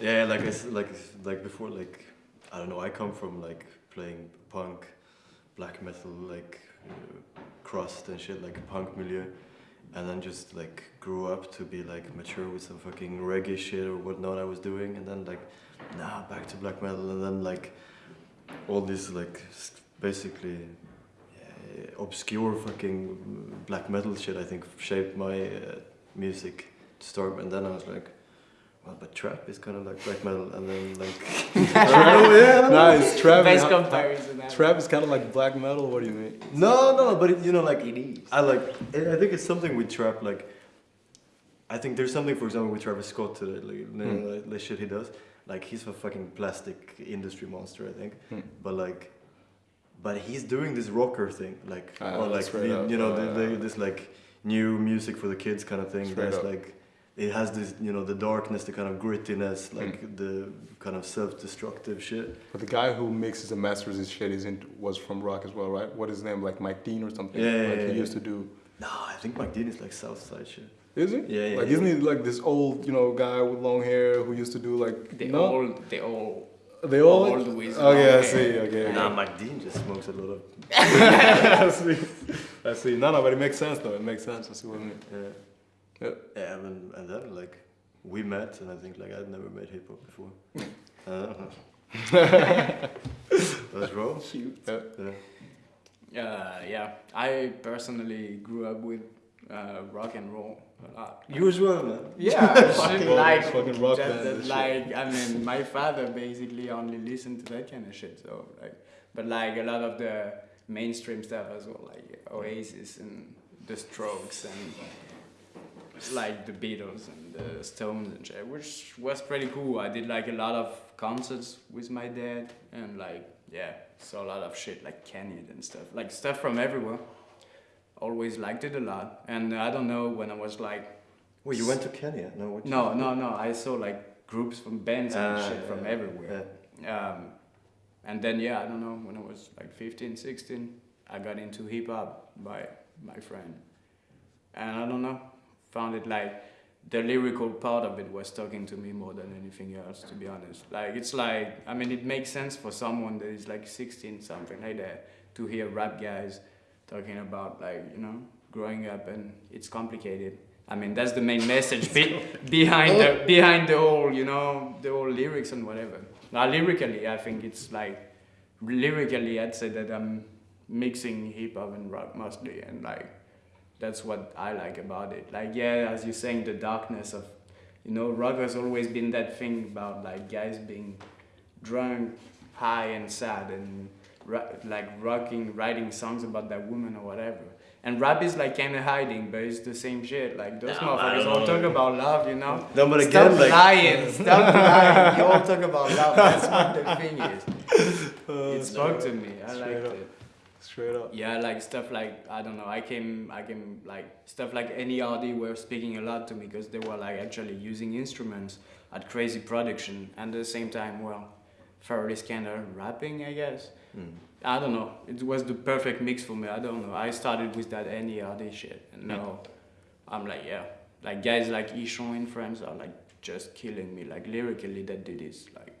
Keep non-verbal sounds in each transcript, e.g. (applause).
Yeah, like I like like before, like I don't know. I come from like playing punk, black metal, like uh, crust and shit, like punk milieu, and then just like grew up to be like mature with some fucking reggae shit or whatnot I was doing, and then like nah, back to black metal, and then like all this like basically yeah, obscure fucking black metal shit. I think shaped my uh, music to start, and then I was like. Well, but trap is kind of like black metal, and then like (laughs) (laughs) I don't know, yeah, I know. Nice, trap. Best is- comparison. Trap is kind of like black metal. What do you mean? No, no, but it, you know, like It is. I like. I I think it's something with trap. Like, I think there's something, for example, with Travis Scott today. Like, you know, Hmm. like, the shit he does. Like, he's a fucking plastic industry monster, I think. Hmm. But like, but he's doing this rocker thing, like, Ah, or like, the, you know, uh, the, this like new music for the kids kind of thing. That's There's up. like. It has this, you know, the darkness, the kind of grittiness, Hmm. like the kind of self-destructive shit. But the guy who mixes and masters his shit is in, was from rock as well, right? What is his name? Like Mike Dean or something? Yeah, yeah, like yeah, he yeah. used to do. No, I think Mike Dean is like Southside shit. Is he? Yeah, yeah, Like yeah. isn't he like this old, you know, guy with long hair who used to do like They no? all, they all. they all. all the ways okay, I see. hair. Okay. Nah, Mike Dean just smokes a lot of. (laughs) (laughs) I see. I see. No, no, but it makes sense though. It makes sense. I see what I mean. Yeah. Yeah. Yeah, and, and then like we met, and I think like I'd never made hip hop before. That's (laughs) (laughs) Let's. Cute. Yeah. Yeah. Uh, yeah, I personally grew up with uh, rock and roll a lot. You as well, man. (laughs) Yeah, Fucking like, fucking rock that- band that, and shit. like I mean, my father basically only listened to that kind of shit. So like, but like a lot of the mainstream stuff as well, like Oasis and The Strokes and like the Beatles and the Stones and shit, which was pretty cool. I did like a lot of concerts with my dad and like yeah, saw a lot of shit like Kenny and stuff, like stuff from everywhere. Always liked it a lot, and I don't know when I was like Well, you went to Kenya? No, no, no, no. I saw like groups from bands and Ah, shit from yeah, everywhere. Um, and then yeah, I don't know. When I was like 15, 16, I got into hip hop by my friend, and I don't know, found it like the lyrical part of it was talking to me more than anything else. To be honest, like it's like I mean, it makes sense for someone that is like 16, something like that, to hear rap guys talking about like you know growing up and it's complicated. I mean, that's the main message be- (laughs) (laughs) behind the behind the whole, you know, the whole lyrics and whatever. Now, lyrically, I think it's like lyrically, I'd say that I'm mixing hip hop and rock mostly, and like that's what I like about it. Like, yeah, as you're saying, the darkness of, you know, rock has always been that thing about like guys being drunk, high, and sad, and like rocking, writing songs about that woman or whatever. And rap is like kind of hiding, but it's the same shit. Like those No, motherfuckers don't all talk about love, you know. No, but Stop again, like lying, stop (laughs) lying. You all talk about love. That's what the thing is. (laughs) Uh, It spoke to me. I liked up. it. Straight up. Yeah, like stuff like I don't know. I came, I came like stuff like any NERD were speaking a lot to me because they were like actually using instruments at crazy production and at the same time, well, Fairly kind of rapping, I guess. Mm. I don't know. It was the perfect mix for me. I don't know. I started with that any NERD shit, and Hmm. now I'm like, yeah, like guys like Ichon in France are like just killing me. Like lyrically, that dude is like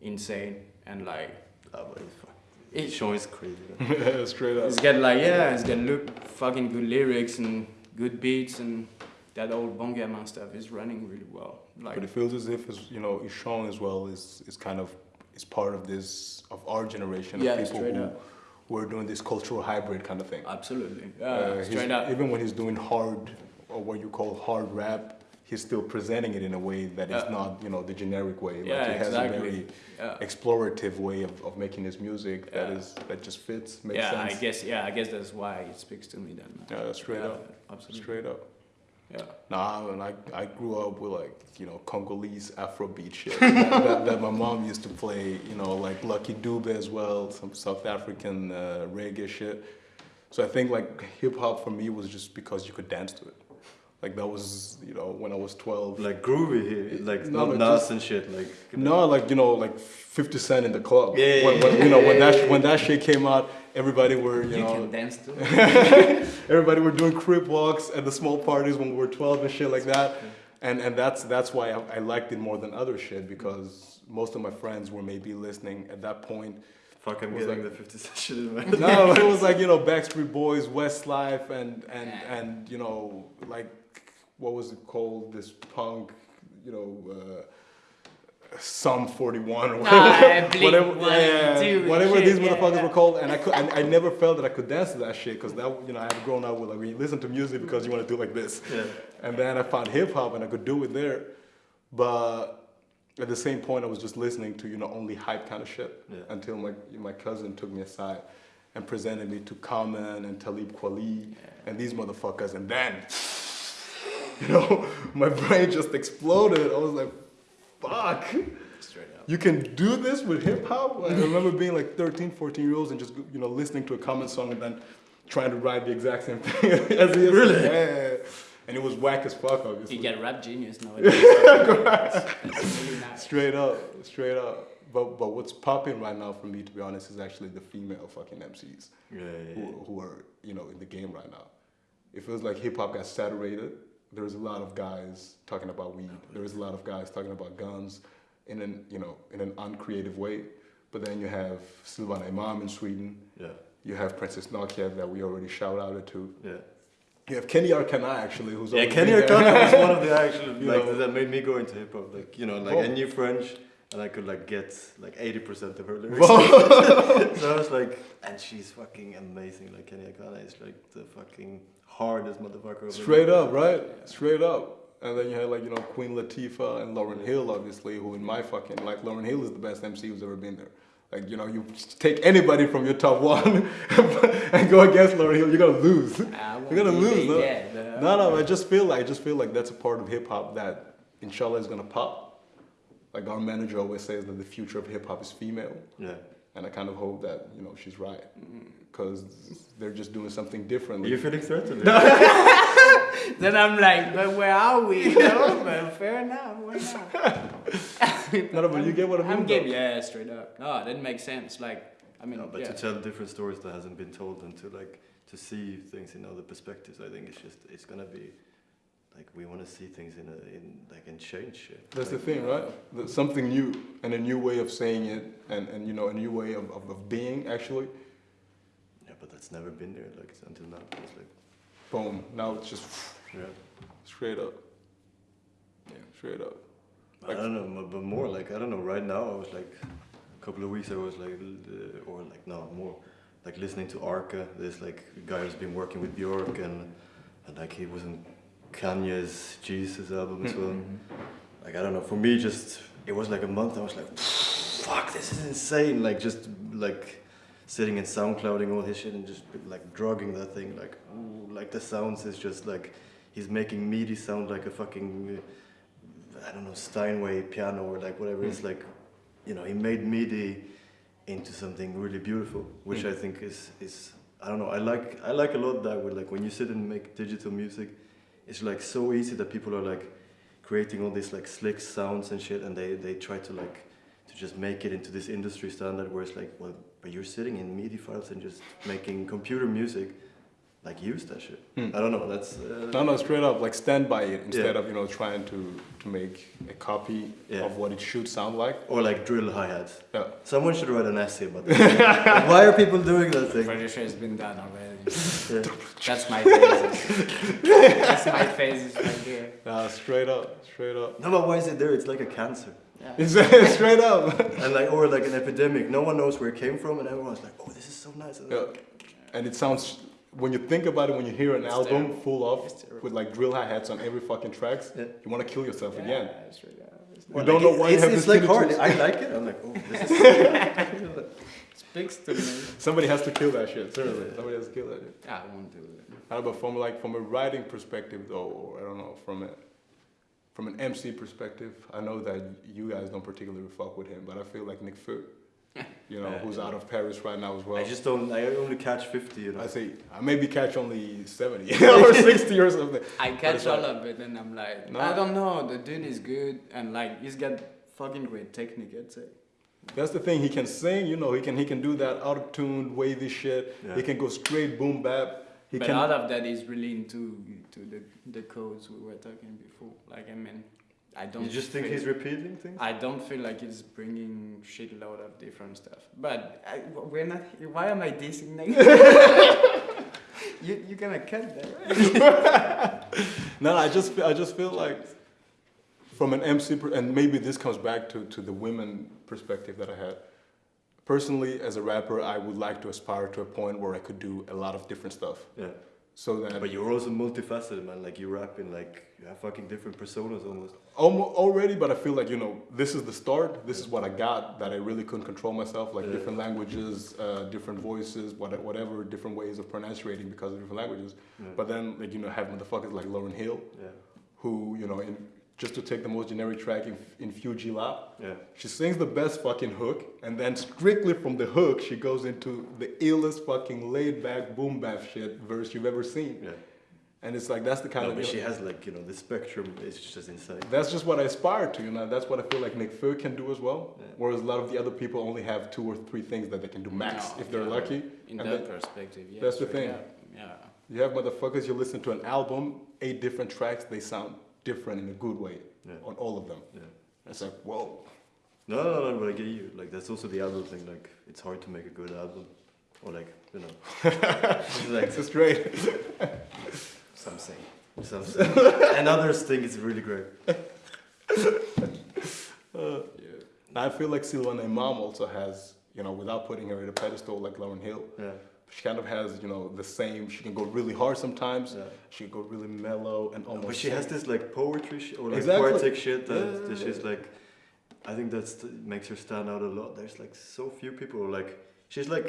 insane, and like but it's fuck. It, Sean is crazy. (laughs) Yeah, Straight up. it's got like yeah, it's got look fucking good lyrics and good beats and that old Bon Gamin stuff is running really well. Like But it feels as if, it's, you know, Ichon as well is, is kind of is part of this of our generation Yeah, of people who, up. who are doing this cultural hybrid kind of thing. absolutely, yeah, Uh, straight up. Even when he's doing hard or what you call hard rap, he's still presenting it in a way that is not, you know, the generic way. Yeah, like he has exactly. a very Yeah. explorative way of, of making his music that Yeah. is that just fits, makes yeah, sense. I guess yeah, I guess that's why it speaks to me then. Yeah, straight Yeah, up. absolutely. Straight up. Yeah. Nah, and I, I grew up with like, you know, Congolese Afrobeat shit (laughs) that, that, that my mom used to play, you know, like Lucky Dube as well, some South African uh, reggae shit. So I think like hip hop for me was just because you could dance to it. Like that was, you know, when I was 12. Like groovy like No, not but Nas just- and shit. Like No, like you know, like Fifty Cent in the club. Yeah, yeah, when, when, yeah, you know yeah, when that when that shit came out, everybody were you, You know can dance too. (laughs) everybody were doing crip walks at the small parties when we were twelve and shit like that. and and that's that's why I, I liked it more than other shit because most of my friends were maybe listening at that point. Fuck, I'm Was getting like- the 50 Cent shit in my No, it was like you know Backstreet Boys, Westlife, and and and you know like what was it called? This punk, you know. Uh, some 41 or whatever, Ah, Blink (laughs) whatever, 182 whatever shit, these yeah, motherfuckers yeah. were called, and I could, and I never felt that I could dance to that shit because that, you know, I had grown up with like when you listen to music because you want to do like this, Yeah. and then I found hip hop and I could do it there, but at the same point I was just listening to you know only hype kind of shit Yeah. until my my cousin took me aside and presented me to Common and Talib Kweli and these motherfuckers, and then (laughs) you know my brain just exploded. I was like, fuck. Straight up. You can do this with hip hop? I remember being like 13, 14 year olds and just, you know, listening to a common song and then trying to write the exact same thing (laughs) as he is. Really? Yeah. And it was whack as fuck, obviously. You get rap genius (laughs) nowadays. That's. Straight up, straight up. But, but what's popping right now for me, to be honest, is actually the female fucking MCs Yeah, yeah, yeah. who, who are, you know, in the game right now. It feels like hip hop got saturated. There's a lot of guys talking about weed. There's a lot of guys talking about guns in an, you know, in an uncreative way. But then you have Silvana Imam in Sweden. Yeah, You have Princess Nokia that we already shout outed to. yeah. You have Keny Arkana actually, who's Yeah, Keny there. Arkana was one of the (laughs) actual like know. that made me go into hip hop. Like you know, like Oh. I knew French and I could like get like eighty percent of her lyrics. (laughs) so I was like, and she's fucking amazing. Like Keny Arkana is like the fucking hardest motherfucker. Straight ever- up, right? Straight up. And then you had like, you know, Queen Latifah and Lauryn Hill, obviously, who in my fucking, like, Lauryn Hill is the best MC who's ever been there. Like, you know, you take anybody from your top one (laughs) and go against Lauryn Hill, you're gonna lose. (laughs) You're gonna lose, big, no? yeah, the- No, no, I just feel like, I just feel like that's a part of hip hop that, inshallah, is gonna pop. Like our manager always says that the future of hip hop is female. Yeah. And I kind of hope that, you know, she's right. Because they're just doing something differently. You're feeling threatened? (laughs) Then I'm like, but where are we? You know? but fair enough. Why not? (laughs) No, no, but you get what I mean, I'm though. yeah, straight up. No, it didn't make sense. Like, I mean, No, but yeah. to tell different stories that hasn't been told and to like to see things in other perspectives, I think it's just it's gonna be like we want to see things in a in like and change shit. That's the thing, right? Something new and a new way of saying it, and, and you know, a new way of, of, of being actually. Yeah, but that's never been there like until now. It's like Boom. Now it's just yeah. straight up. Yeah, straight up. I don't know, but more like I don't know. Right now, I was like a couple of weeks I was like, uh, or like no more, like listening to Arca. This like guy who's been working with Bjork and and like he was in Kanye's Jesus album as well. Mm-hmm. Like I don't know. For me, just it was like a month. I was like, fuck, this is insane. Like just like sitting and SoundClouding all his shit and just like drugging that thing. Like ooh, like the sounds is just like he's making MIDI sound like a fucking. I don't know Steinway piano or like whatever. It's mm. like, you know, he made MIDI into something really beautiful, which mm. I think is is I don't know. I like I like a lot that way. Like when you sit and make digital music, it's like so easy that people are like creating all these like slick sounds and shit, and they they try to like to just make it into this industry standard where it's like, well, but you're sitting in MIDI files and just making computer music. Like use that shit. Hmm. I don't know. That's uh, No, no, straight up. Like stand by it instead Yeah. of you know trying to to make a copy Yeah. of what it should sound like. or like drill hi hats. Yeah. Someone should write an essay about that. (laughs) Why are people doing that thing? Pretty sure it's been done already. Yeah. (laughs) That's my phases. That's my phases right here. Nah, straight up, straight up. No, but why is it there? It's like a cancer. Yeah. It's (laughs) straight up. And like, or like an epidemic. No one knows where it came from, and everyone's like, "Oh, this is so nice." And Yeah. And it sounds when you think about it, when you hear an It's album terrible. full of with like drill hi hats on every fucking tracks, Yeah. you want to kill yourself again. Yeah, straight up. It's You not- don't know why you it's, have it's this like hard. I like it. I'm like, oh, this is. speaks to me. Somebody has to kill that shit. Seriously, somebody has to kill that shit. I won't do it. I don't know, but from like from a writing perspective though, or I don't know, from a from an MC perspective, I know that you guys don't particularly fuck with him, but I feel like Nekfeu, you know, Yeah. who's out of Paris right now as well. I just don't. I only catch fifty. You know. I say I maybe catch only seventy (laughs) (laughs) or sixty or something. I catch it's all like- of it and I'm like, No. I don't know. The dude is good and like he's got fucking great technique. I'd say. That's the thing. He can sing, you know. He can he can do that auto tuned wavy shit. Yeah. He can go straight boom bap. he but can. out of that is really into to the the codes we were talking before. Like I mean, I don't. You just think he's repeating things? I don't feel like he's bringing a shitload of different stuff. But I, we're not. Why am I dissing Nate? (laughs) (laughs) you you gonna cut that? Right? (laughs) No, I just feel, I just feel like from an MC and maybe this comes back to, to the women perspective that I had. Personally, as a rapper, I would like to aspire to a point where I could do a lot of different stuff. Yeah. So that But you're also multifaceted, man. Like you rap in like you have fucking different personas almost. Almo- already, but I feel like you know this is the start. This is what I got that I really couldn't control myself, like Yeah. different languages, uh, different voices, what- whatever, different ways of pronunciating because of different languages. Yeah. But then, like you know, have motherfuckers like Lauryn Hill, yeah. who you know, in, just to take the most generic track in, in Fu-Gee-La, Yeah. she sings the best fucking hook, and then strictly from the hook, she goes into the illest fucking laid back boom bap shit verse you've ever seen. Yeah. And it's like that's the kind No, of but she has like you know the spectrum is just insane. that's just what I aspire to, you know. That's what I feel like Nekfeu can do as well. Yeah. Whereas a lot of the other people only have two or three things that they can do max No, if they're yeah. lucky. In And that that- perspective, yeah. that's the thing. up, Yeah. You have motherfuckers, you listen to an album, eight different tracks, they sound different in a good way Yeah. on all of them. Yeah. It's like, whoa. No, no, no, but I get you. Like that's also the album thing. Like it's hard to make a good album, or like you know, (laughs) it's like It's straight. Some say. some, (laughs) and others think it's really great. (laughs) Uh, I feel like Silvana Imam also has, you know, without putting her in a pedestal like Lauryn Hill, Yeah, she kind of has, you know, the same. She can go really hard sometimes. yeah. She can go really mellow and almost. But she has this like poetry sh- or like Exactly. poetic shit that, Yeah, that she's like. I think that makes her stand out a lot. There's like so few people like she's like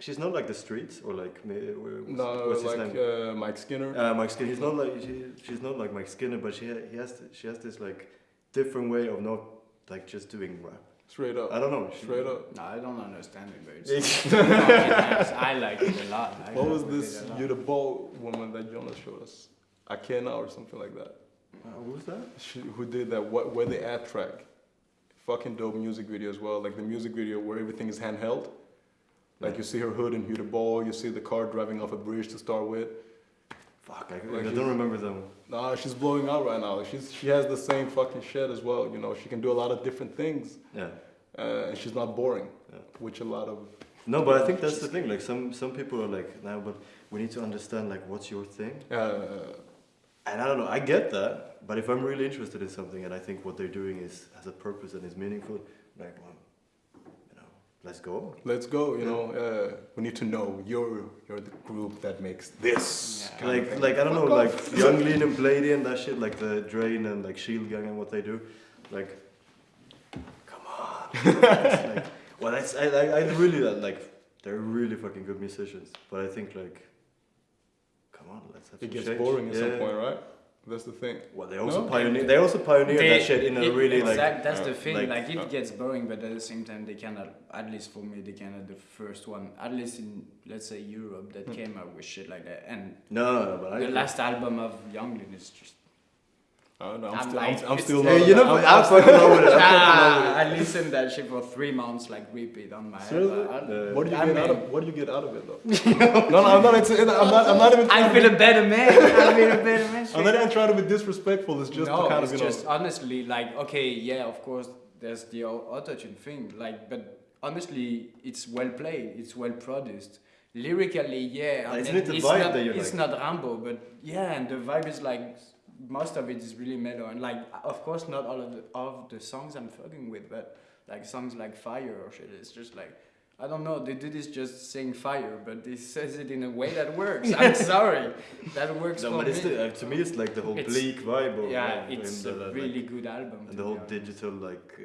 she's not like the streets or like what's, No, what's his like name? uh, Mike Skinner. Uh, Mike Skinner. He's not like she, she's not like Mike Skinner, but she he has she has this like different way of not like just doing rap. Straight up. I don't know. Straight up. No, I don't understand it, but it's (laughs) It's- nice. I like it a lot. I What was this it a lot. You the Ball woman that Jonas showed us? Akena or something like that. Uh, who was that? She, who did that? What? Where the ad track? Fucking dope music video as well. Like the music video where everything is handheld. Like Yeah. you see her hood and Hugh the Ball. You see the car driving off a bridge to start with. Fuck, I, Like I don't remember them. Nah, she's blowing out right now. She's she has the same fucking shit as well. You know, she can do a lot of different things, Yeah. uh, and she's not boring. Yeah. Which a lot of No, but I think that's the thing. Like some some people are like, now, but we need to understand like what's your thing. uh, And I don't know. I get that, but if I'm really interested in something and I think what they're doing is has a purpose and is meaningful, like, well, you know, let's go. let's go. You know, uh, we need to know you're you're the group that makes this. Yeah. Like, like I don't know, Fuck like. Yung Lean and Bladee and that shit, like the Drain and like Shield Gang and what they do, like, come on. (laughs) Like, well, that's I, I, I really like they're really fucking good musicians, but I think like, come on, let's have It gets change. boring at some point, right? That's the thing. Well, they also No? pioneer. They also pioneered They- that shit in a really exact, like. that's uh, the thing. like- Like, it uh, gets boring, but at the same time, they cannot. At least for me, they cannot the first one. At least in let's say Europe, that Hmm. came out with shit like that. And No, no, no, but I. the last album of Yung Lean is just. I don't know. I'm, I'm still, like, I'm, I'm still not. you know, I'm, I'm fucking over it. I'm fucking Ah, I listened that shit for three months, like repeat on my. Seriously? iPod. Uh, What do you I get out of? What do you get out of it though? (laughs) no, no, I'm not. It's, I'm not. I'm not even. I feel a better man. I feel a better man. (laughs) I'm not even trying to be disrespectful. It's just no, to kind it's of you know. just honestly like okay, yeah, of course, there's the autotune thing, like, but honestly, it's well played, it's well produced. Lyrically, yeah, I Isn't it the it's vibe not, that you It's like? not Rambo, but yeah, and the vibe is like most of it is really mellow, and like of course not all of the of the songs I'm fucking with, but like songs like Fire or shit, it's just like. I don't know. The dude is just saying fire, but he says it in a way that works. I'm (laughs) sorry, that works No, for but it's me. the, uh, to me it's like the whole It's- bleak vibe yeah, of it's a that, really like, good album. and the whole digital like uh,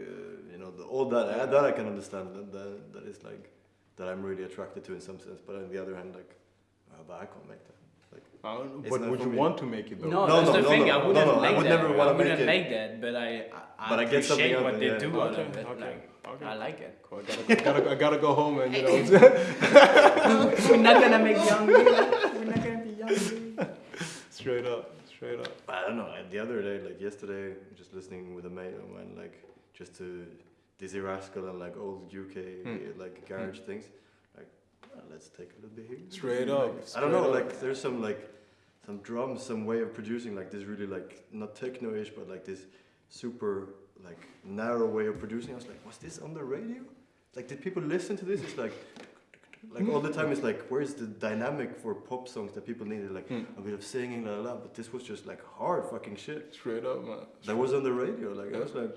you know the, all that uh, that I can understand that, that that is like that I'm really attracted to in some sense. But on the other hand, like, uh, but I can't make that. I don't know, but would you me. want to make it though? No, No, that's no, the no, thing. no, I wouldn't no, I make would that. never wanna I wouldn't make it. make that, but I, I, But I get something what of they yeah. do out Okay, of it. okay, Like, okay. I like it. Cool, I gotta, I gotta, I gotta go home and you know. (laughs) We're not gonna make young. (laughs) We're not gonna be young. straight up, straight up. I don't know. The other day, like yesterday, just listening with a mate of mine, like just to Dizzee Rascal and like old UK Hmm. like garage things. Like "Ah, let's take a little bit here. Straight Like, up, I don't know. up. Like there's some like some drums, some way of producing like this really like not techno-ish, but like this super like narrow way of producing. I was like, was this on the radio? Like, did people listen to this? It's like. Like all the time, it's like, where's the dynamic for pop songs that people needed? Like Hmm. a bit of singing, la la la. But this was just like hard fucking shit. Straight up, man. That was on the radio. Like I was like,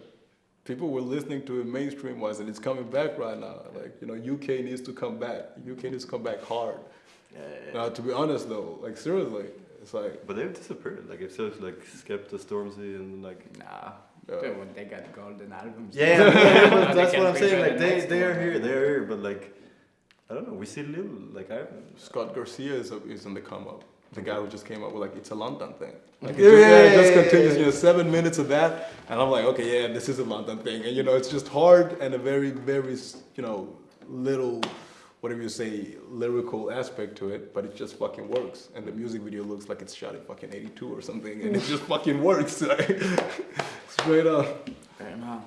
People were listening to it mainstream wise, and it's coming back right now. Like you know, UK needs to come back. UK needs to come back hard. yeah, yeah. Now, to be honest though, like seriously, it's like But they've disappeared. Like if there's like Skepta, Stormzy, and like Nah, uh, they, they got golden albums. yeah, yeah, yeah, but (laughs) that's what I'm saying. Like the they they are here, they are here. But like I don't know. We see little. Like I Scott Garcia is, is in the come up. The guy who just came up with like it's a London thing. Like it Yeah, just, yeah, yeah, it just continues, you know, seven minutes of that, and I'm like, okay, yeah, this is a London thing, and you know, it's just hard and a very, very, you know, little, whatever you say, lyrical aspect to it, but it just fucking works, and the music video looks like it's shot in fucking '82 or something, and it mm. just fucking works, (laughs) like, (laughs) straight up. Fair enough.